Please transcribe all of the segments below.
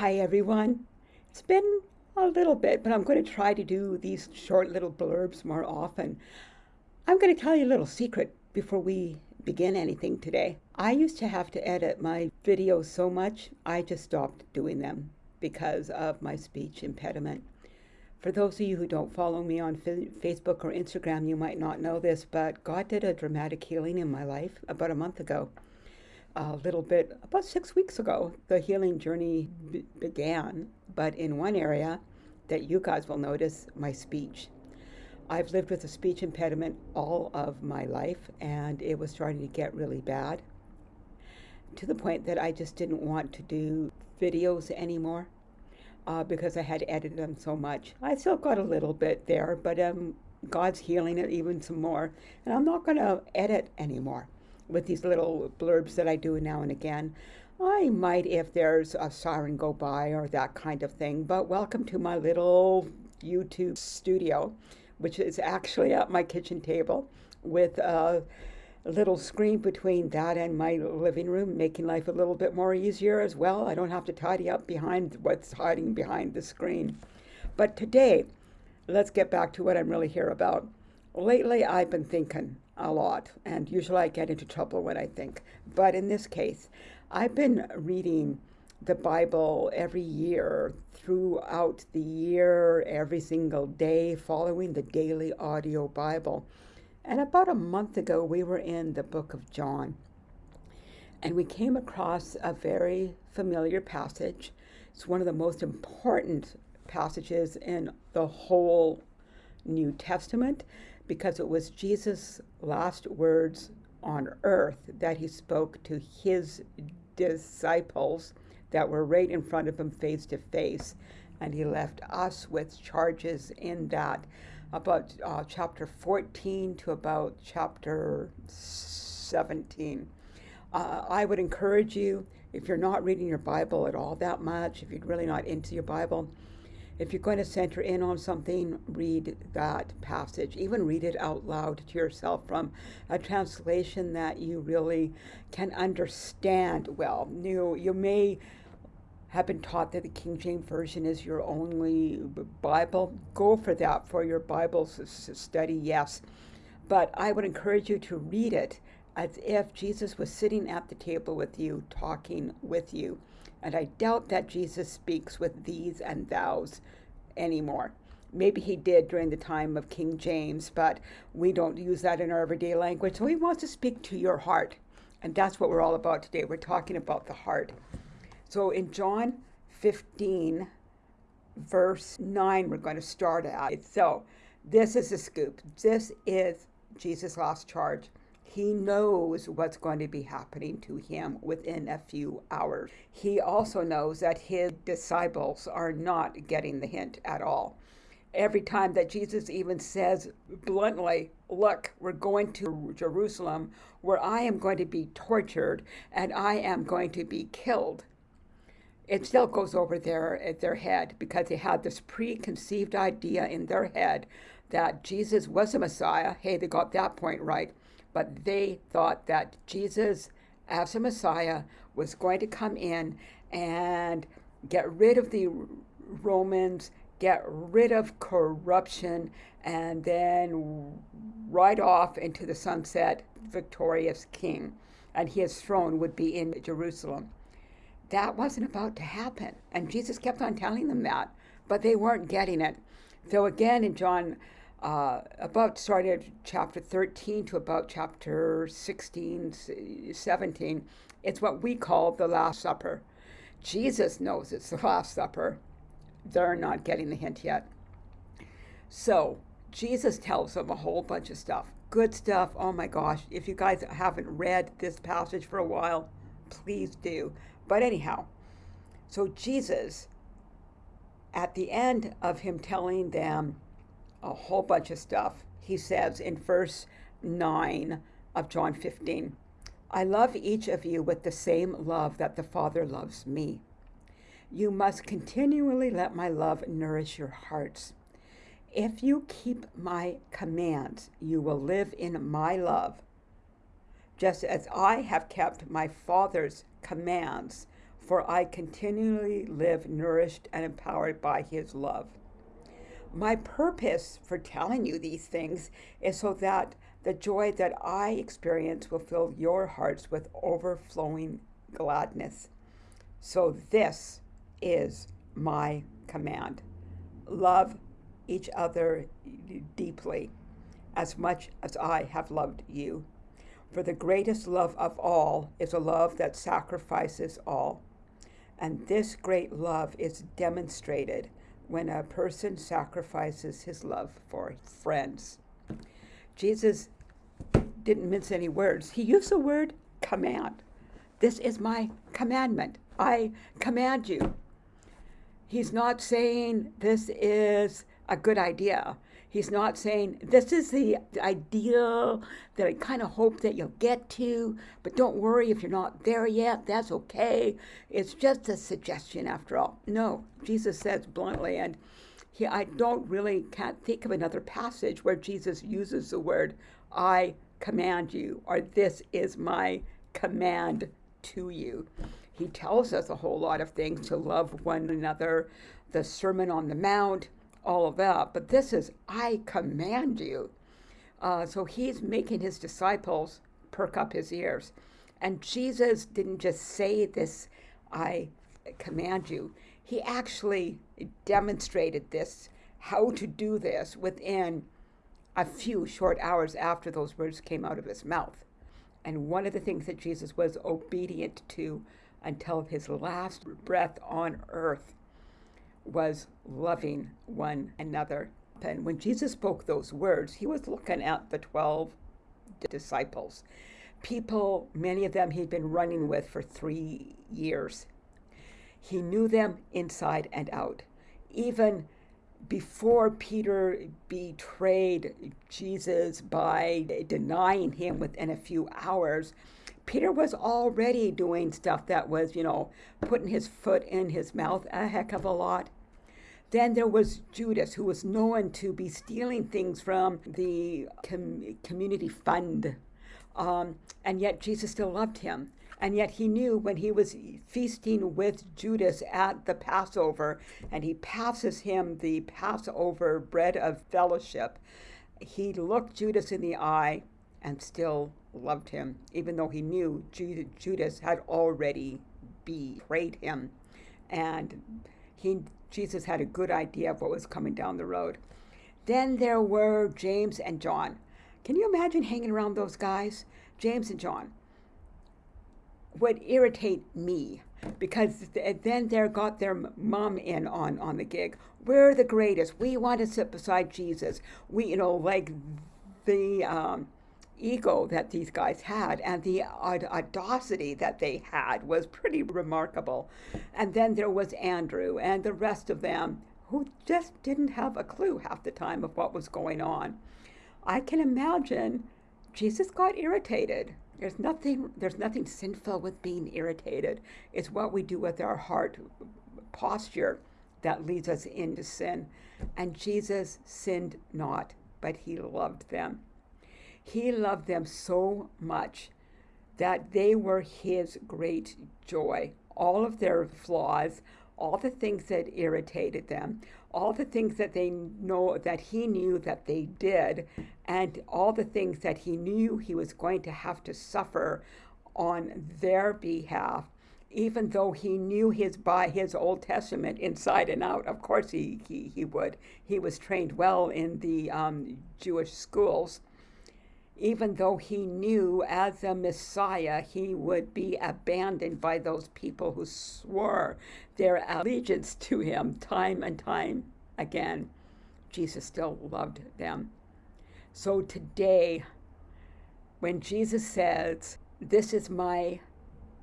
Hi, everyone. It's been a little bit, but I'm going to try to do these short little blurbs more often. I'm going to tell you a little secret before we begin anything today. I used to have to edit my videos so much, I just stopped doing them because of my speech impediment. For those of you who don't follow me on Facebook or Instagram, you might not know this, but God did a dramatic healing in my life about a month ago a little bit about six weeks ago. The healing journey b- began, but in one area that you guys will notice my speech. I've lived with a speech impediment all of my life, and it was starting to get really bad to the point that I just didn't want to do videos anymore uh, because I had edited them so much. I still got a little bit there, but um, God's healing it even some more, and I'm not going to edit anymore with these little blurbs that I do now and again. I might if there's a siren go by or that kind of thing, but welcome to my little YouTube studio, which is actually at my kitchen table with a little screen between that and my living room, making life a little bit more easier as well. I don't have to tidy up behind what's hiding behind the screen. But today, let's get back to what I'm really here about. Lately, I've been thinking a lot, and usually I get into trouble when I think. But in this case, I've been reading the Bible every year, throughout the year, every single day, following the daily audio Bible. And about a month ago, we were in the book of John, and we came across a very familiar passage. It's one of the most important passages in the whole New Testament because it was Jesus' last words on earth that he spoke to his disciples that were right in front of him face to face. And he left us with charges in that about uh, chapter 14 to about chapter 17. Uh, I would encourage you, if you're not reading your Bible at all that much, if you're really not into your Bible, if you're going to center in on something, read that passage. Even read it out loud to yourself from a translation that you really can understand well. You, you may have been taught that the King James Version is your only Bible. Go for that for your Bible study, yes. But I would encourage you to read it as if Jesus was sitting at the table with you, talking with you. And I doubt that Jesus speaks with thees and thous anymore. Maybe he did during the time of King James, but we don't use that in our everyday language. So he wants to speak to your heart. And that's what we're all about today. We're talking about the heart. So in John 15, verse 9, we're going to start at. So this is the scoop. This is Jesus' last charge. He knows what's going to be happening to him within a few hours. He also knows that his disciples are not getting the hint at all. Every time that Jesus even says bluntly, Look, we're going to Jerusalem where I am going to be tortured and I am going to be killed. It still goes over their, their head because they had this preconceived idea in their head that Jesus was a Messiah. Hey, they got that point right but they thought that Jesus, as a Messiah, was going to come in and get rid of the Romans, get rid of corruption, and then ride off into the sunset, victorious king. And his throne would be in Jerusalem. That wasn't about to happen. And Jesus kept on telling them that, but they weren't getting it. So again, in John uh, about started chapter 13 to about chapter 16, 17. It's what we call the Last Supper. Jesus knows it's the Last Supper. They're not getting the hint yet. So Jesus tells them a whole bunch of stuff. Good stuff. Oh my gosh. If you guys haven't read this passage for a while, please do. But anyhow, so Jesus, at the end of him telling them, a whole bunch of stuff. He says in verse 9 of John 15, I love each of you with the same love that the Father loves me. You must continually let my love nourish your hearts. If you keep my commands, you will live in my love, just as I have kept my Father's commands for I continually live nourished and empowered by his love. My purpose for telling you these things is so that the joy that I experience will fill your hearts with overflowing gladness. So, this is my command love each other deeply, as much as I have loved you. For the greatest love of all is a love that sacrifices all. And this great love is demonstrated when a person sacrifices his love for friends. Jesus didn't mince any words. He used the word command. This is my commandment. I command you. He's not saying this is a good idea. He's not saying this is the ideal that I kind of hope that you'll get to, but don't worry if you're not there yet. That's okay. It's just a suggestion after all. No, Jesus says bluntly, and he, I don't really can't think of another passage where Jesus uses the word I command you or this is my command to you. He tells us a whole lot of things to love one another, the Sermon on the Mount, all of that. But this is, I command you. Uh, so he's making his disciples perk up his ears. And Jesus didn't just say this, I command you. He actually demonstrated this, how to do this within a few short hours after those words came out of his mouth. And one of the things that Jesus was obedient to until his last breath on earth was loving one another. And when Jesus spoke those words, he was looking at the 12 disciples, people, many of them he'd been running with for three years. He knew them inside and out. Even before Peter betrayed Jesus by denying him within a few hours, Peter was already doing stuff that was, you know, putting his foot in his mouth a heck of a lot. Then there was Judas, who was known to be stealing things from the com- community fund. Um, and yet Jesus still loved him. And yet he knew when he was feasting with Judas at the Passover, and he passes him the Passover bread of fellowship, he looked Judas in the eye and still loved him, even though he knew Judas had already betrayed him. And he, Jesus had a good idea of what was coming down the road. Then there were James and John. Can you imagine hanging around those guys? James and John would irritate me because then they got their mom in on on the gig. We're the greatest. We want to sit beside Jesus. We, you know, like the um, ego that these guys had and the audacity that they had was pretty remarkable. And then there was Andrew and the rest of them who just didn't have a clue half the time of what was going on. I can imagine Jesus got irritated there's nothing, there's nothing sinful with being irritated. It's what we do with our heart posture that leads us into sin. And Jesus sinned not, but he loved them. He loved them so much that they were his great joy. All of their flaws, all the things that irritated them, all the things that they know that he knew that they did, and all the things that he knew he was going to have to suffer on their behalf even though he knew his by his Old Testament inside and out. Of course, he he, he would. He was trained well in the um, Jewish schools, even though he knew as a Messiah he would be abandoned by those people who swore their allegiance to him time and time again, Jesus still loved them. So today, when Jesus says, This is my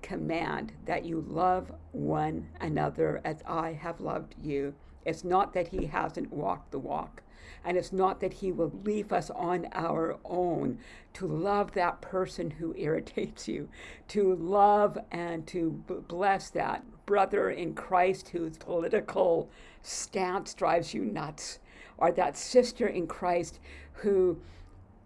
command, that you love one another as I have loved you, it's not that he hasn't walked the walk. And it's not that he will leave us on our own to love that person who irritates you, to love and to bless that brother in Christ whose political stance drives you nuts, or that sister in Christ who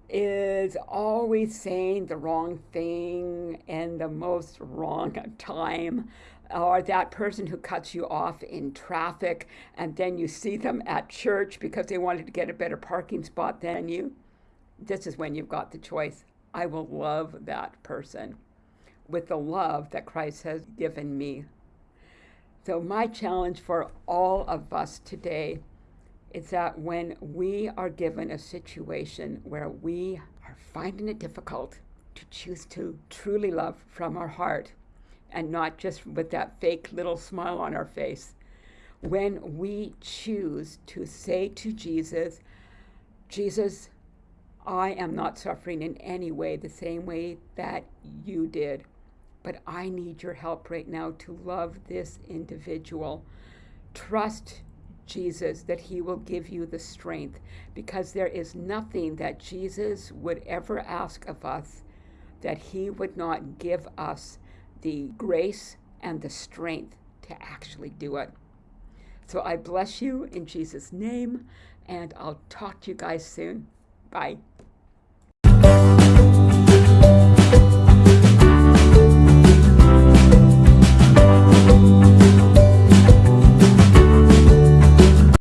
is always saying the wrong thing and the most wrong time or that person who cuts you off in traffic and then you see them at church because they wanted to get a better parking spot than you, this is when you've got the choice. I will love that person with the love that Christ has given me. So, my challenge for all of us today is that when we are given a situation where we are finding it difficult to choose to truly love from our heart and not just with that fake little smile on our face, when we choose to say to Jesus, Jesus, I am not suffering in any way the same way that you did, but I need your help right now to love this individual. Trust Jesus that he will give you the strength because there is nothing that Jesus would ever ask of us that he would not give us the grace and the strength to actually do it. So I bless you in Jesus' name, and I'll talk to you guys soon. Bye.